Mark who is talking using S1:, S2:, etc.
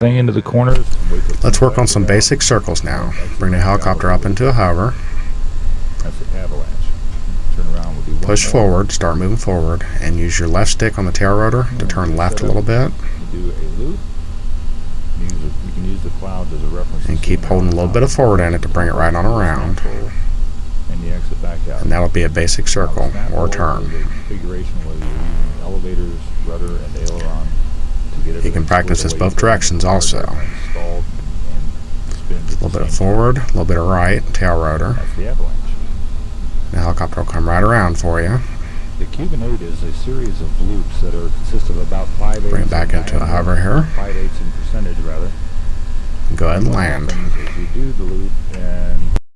S1: thing into the corners. wait till it
S2: Let's work on some basic circles now. Bring the helicopter up into a hover.
S1: That's the avalanche. Turn around. We'll do one
S2: Push forward, start moving forward, and use your left stick on the tail rotor to turn left a little bit.
S1: Do a loop. You can use the clouds as a reference.
S2: And keep holding a little bit of forward in it to bring it right on around.
S1: And you exit back out.
S2: And that'll be a basic circle
S1: Now, snap
S2: or
S1: roll
S2: turn.
S1: Is a configuration whether you're using elevators, rudder, and aileron to get
S2: You
S1: everything
S2: can practice this both directions also.
S1: hard drive installed and spins
S2: A little bit of forward, a little bit of right, tail rotor.
S1: The
S2: helicopter will come right around for you.
S1: The Cuban 8 is a series of loops that are consist of about 5 eighths
S2: Bring it back into a hover here.
S1: 5 eighths in percentage rather.
S2: Go ahead and land.